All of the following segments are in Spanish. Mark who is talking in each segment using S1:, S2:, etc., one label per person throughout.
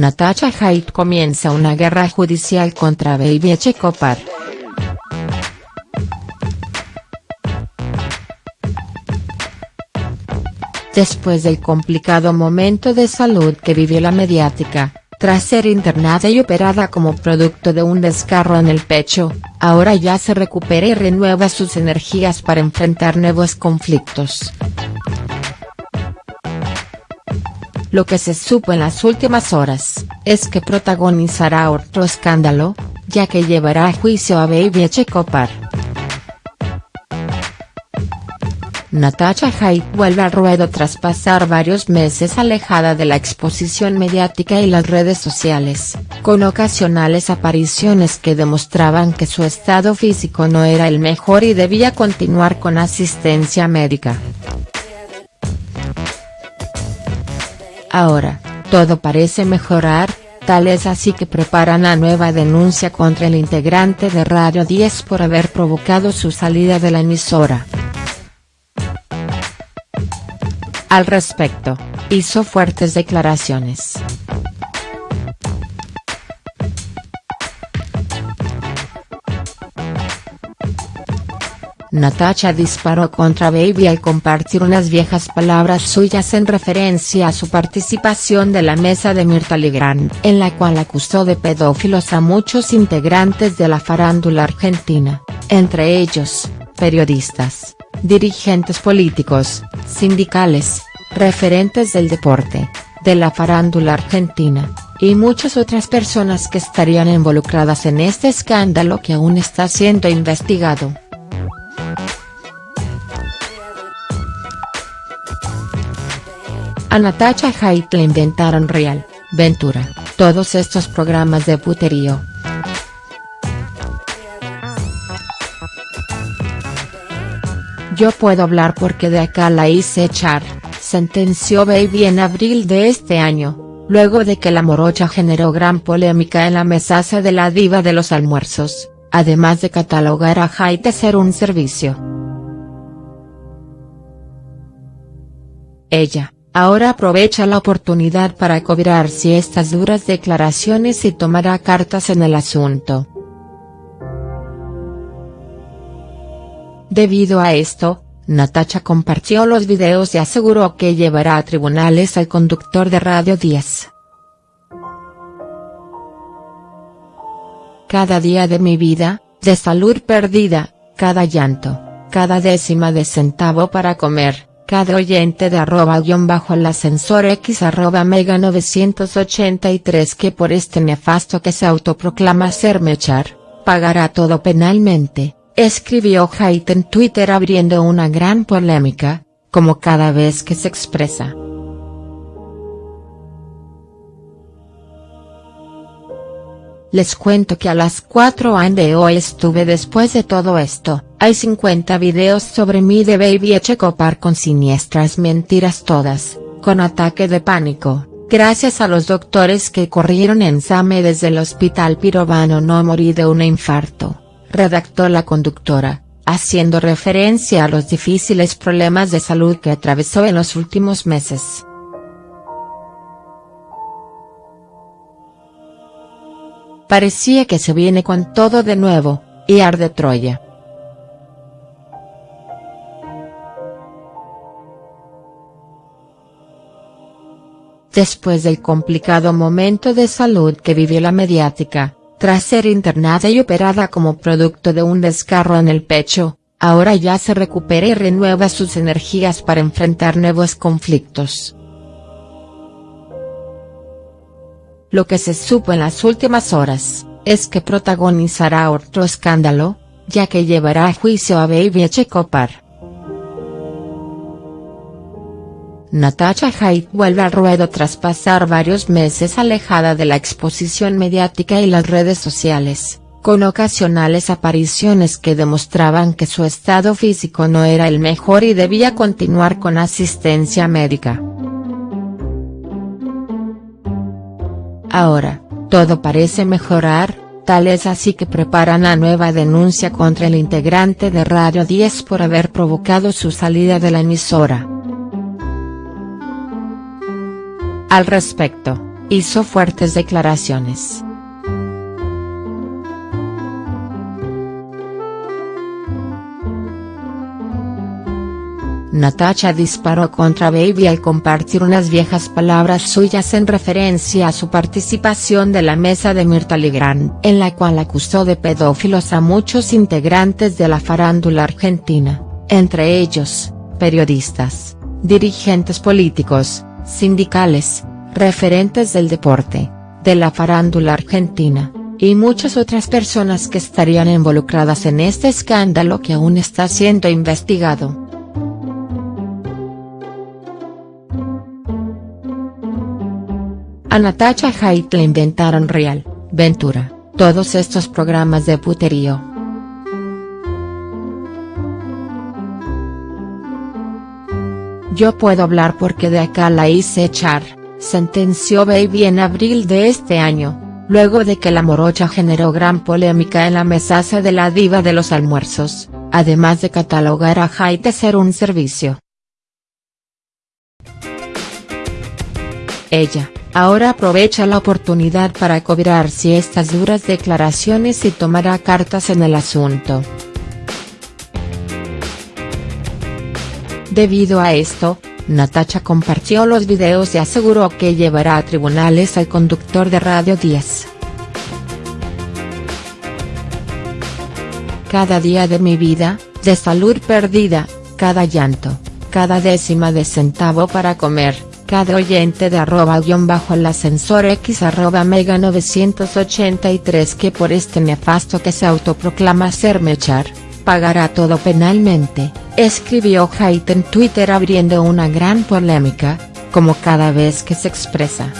S1: Natasha Haidt comienza una guerra judicial contra Baby Echecopar. Después del complicado momento de salud que vivió la mediática, tras ser internada y operada como producto de un desgarro en el pecho, ahora ya se recupera y renueva sus energías para enfrentar nuevos conflictos. Lo que se supo en las últimas horas, es que protagonizará otro escándalo, ya que llevará a juicio a Baby Echecopar. Natasha Haidt vuelve al ruedo tras pasar varios meses alejada de la exposición mediática y las redes sociales, con ocasionales apariciones que demostraban que su estado físico no era el mejor y debía continuar con asistencia médica. Ahora, todo parece mejorar, tal es así que preparan la nueva denuncia contra el integrante de Radio 10 por haber provocado su salida de la emisora. Al respecto, hizo fuertes declaraciones. Natasha disparó contra Baby al compartir unas viejas palabras suyas en referencia a su participación de la mesa de Mirta Legrand, en la cual acusó de pedófilos a muchos integrantes de la farándula argentina, entre ellos, periodistas, dirigentes políticos, sindicales, referentes del deporte, de la farándula argentina, y muchas otras personas que estarían involucradas en este escándalo que aún está siendo investigado. A Natasha Haidt le inventaron Real, Ventura, todos estos programas de puterío. Yo puedo hablar porque de acá la hice echar, sentenció Baby en abril de este año, luego de que la morocha generó gran polémica en la mesaza de la diva de los almuerzos, además de catalogar a Haidt de ser un servicio. Ella, Ahora aprovecha la oportunidad para cobrarse estas duras declaraciones y tomará cartas en el asunto. Debido a esto, Natacha compartió los videos y aseguró que llevará a tribunales al conductor de Radio 10. Cada día de mi vida, de salud perdida, cada llanto, cada décima de centavo para comer, cada oyente de arroba guion bajo el ascensor x arroba mega 983 que por este nefasto que se autoproclama ser Mechar, pagará todo penalmente, escribió Haidt en Twitter abriendo una gran polémica, como cada vez que se expresa. Les cuento que a las 4 am de hoy estuve después de todo esto, hay 50 videos sobre mí de Baby Echecopar con siniestras mentiras todas, con ataque de pánico, gracias a los doctores que corrieron en SAME desde el hospital pirobano no morí de un infarto, redactó la conductora, haciendo referencia a los difíciles problemas de salud que atravesó en los últimos meses. Parecía que se viene con todo de nuevo, y arde Troya. Después del complicado momento de salud que vivió la mediática, tras ser internada y operada como producto de un desgarro en el pecho, ahora ya se recupera y renueva sus energías para enfrentar nuevos conflictos. Lo que se supo en las últimas horas, es que protagonizará otro escándalo, ya que llevará a juicio a Baby Echecopar. Natasha Haidt vuelve al ruedo tras pasar varios meses alejada de la exposición mediática y las redes sociales, con ocasionales apariciones que demostraban que su estado físico no era el mejor y debía continuar con asistencia médica. Ahora, todo parece mejorar, tal es así que preparan la nueva denuncia contra el integrante de Radio 10 por haber provocado su salida de la emisora. Al respecto, hizo fuertes declaraciones. Natacha disparó contra Baby al compartir unas viejas palabras suyas en referencia a su participación de la mesa de Mirta Legrand, en la cual acusó de pedófilos a muchos integrantes de la farándula argentina, entre ellos, periodistas, dirigentes políticos, sindicales, referentes del deporte, de la farándula argentina, y muchas otras personas que estarían involucradas en este escándalo que aún está siendo investigado. A Natacha Haidt le inventaron Real, Ventura, todos estos programas de puterío. Yo puedo hablar porque de acá la hice echar, sentenció Baby en abril de este año, luego de que la morocha generó gran polémica en la mesaza de la diva de los almuerzos, además de catalogar a Haidt de ser un servicio. Ella, ahora aprovecha la oportunidad para cobrarse estas duras declaraciones y tomará cartas en el asunto. Debido a esto, Natacha compartió los videos y aseguró que llevará a tribunales al conductor de Radio 10. Cada día de mi vida, de salud perdida, cada llanto, cada décima de centavo para comer, cada oyente de arroba guion bajo el ascensor x arroba mega 983 que por este nefasto que se autoproclama hacerme echar, pagará todo penalmente, escribió Haidt en Twitter abriendo una gran polémica, como cada vez que se expresa.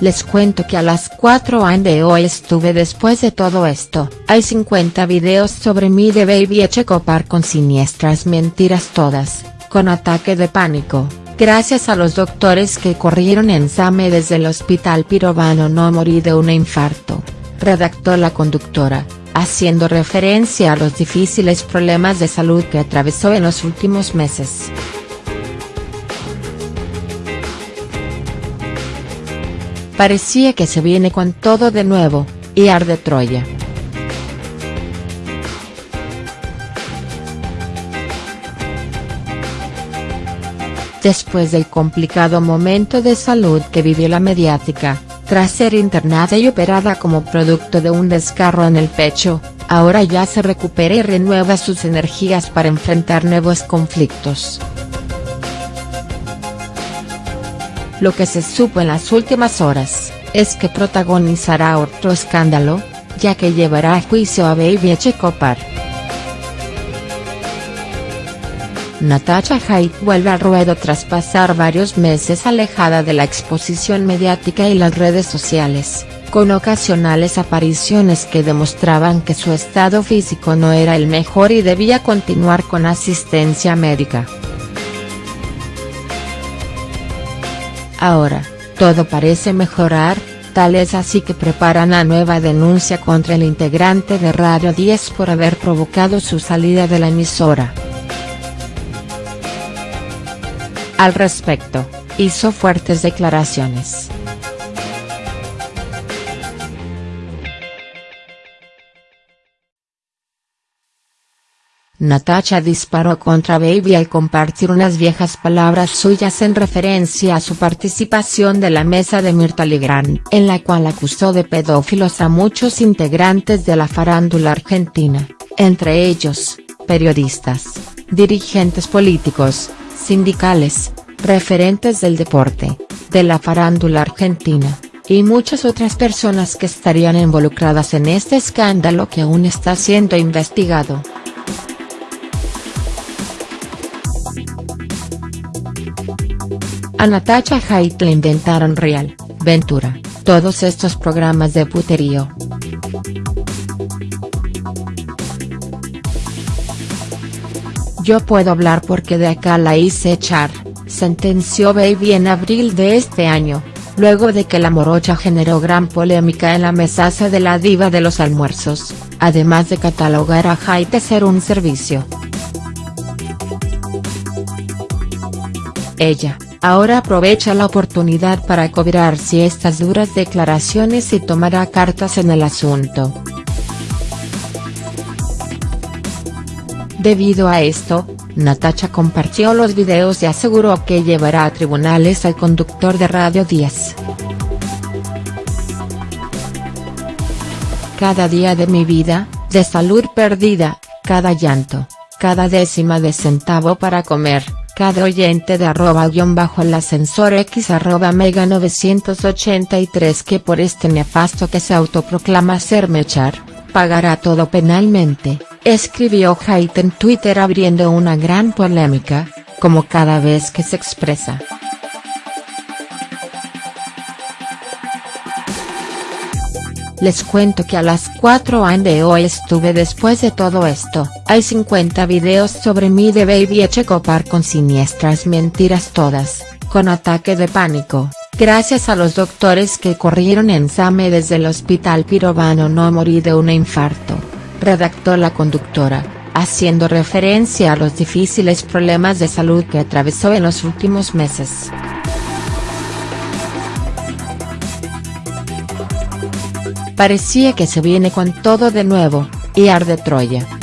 S1: Les cuento que a las 4 am de hoy estuve después de todo esto, hay 50 videos sobre mí de Baby Echecopar con siniestras mentiras todas, con ataque de pánico, gracias a los doctores que corrieron en SAME desde el hospital Pirovano no morí de un infarto, redactó la conductora, haciendo referencia a los difíciles problemas de salud que atravesó en los últimos meses. Parecía que se viene con todo de nuevo, y arde Troya. Después del complicado momento de salud que vivió la mediática, tras ser internada y operada como producto de un descarro en el pecho, ahora ya se recupera y renueva sus energías para enfrentar nuevos conflictos. Lo que se supo en las últimas horas, es que protagonizará otro escándalo, ya que llevará a juicio a Baby Echecopar. Natacha Haidt vuelve al ruedo tras pasar varios meses alejada de la exposición mediática y las redes sociales, con ocasionales apariciones que demostraban que su estado físico no era el mejor y debía continuar con asistencia médica. Ahora, todo parece mejorar, tal es así que preparan la nueva denuncia contra el integrante de Radio 10 por haber provocado su salida de la emisora. Al respecto, hizo fuertes declaraciones. Natacha disparó contra Baby al compartir unas viejas palabras suyas en referencia a su participación de la mesa de Mirta Legrand, en la cual acusó de pedófilos a muchos integrantes de la farándula argentina, entre ellos, periodistas, dirigentes políticos, sindicales, referentes del deporte, de la farándula argentina, y muchas otras personas que estarían involucradas en este escándalo que aún está siendo investigado. A Natacha Haidt le inventaron Real, Ventura, todos estos programas de puterío. Yo puedo hablar porque de acá la hice echar, sentenció Baby en abril de este año, luego de que la morocha generó gran polémica en la mesaza de la diva de los almuerzos, además de catalogar a Haidt de ser un servicio. Ella, ahora aprovecha la oportunidad para cobrarse estas duras declaraciones y tomará cartas en el asunto. Debido a esto, Natacha compartió los videos y aseguró que llevará a tribunales al conductor de Radio 10. Cada día de mi vida, de salud perdida, cada llanto, cada décima de centavo para comer, cada oyente de arroba guion bajo el ascensor x arroba mega 983 que por este nefasto que se autoproclama ser mechar, pagará todo penalmente, escribió Haidt en Twitter abriendo una gran polémica, como cada vez que se expresa. Les cuento que a las 4 am de hoy estuve después de todo esto, hay 50 videos sobre mí de Baby Echecopar con siniestras mentiras todas, con ataque de pánico, gracias a los doctores que corrieron en Same desde el hospital Pirovano no morí de un infarto, redactó la conductora, haciendo referencia a los difíciles problemas de salud que atravesó en los últimos meses. Parecía que se viene con todo de nuevo, y arde Troya.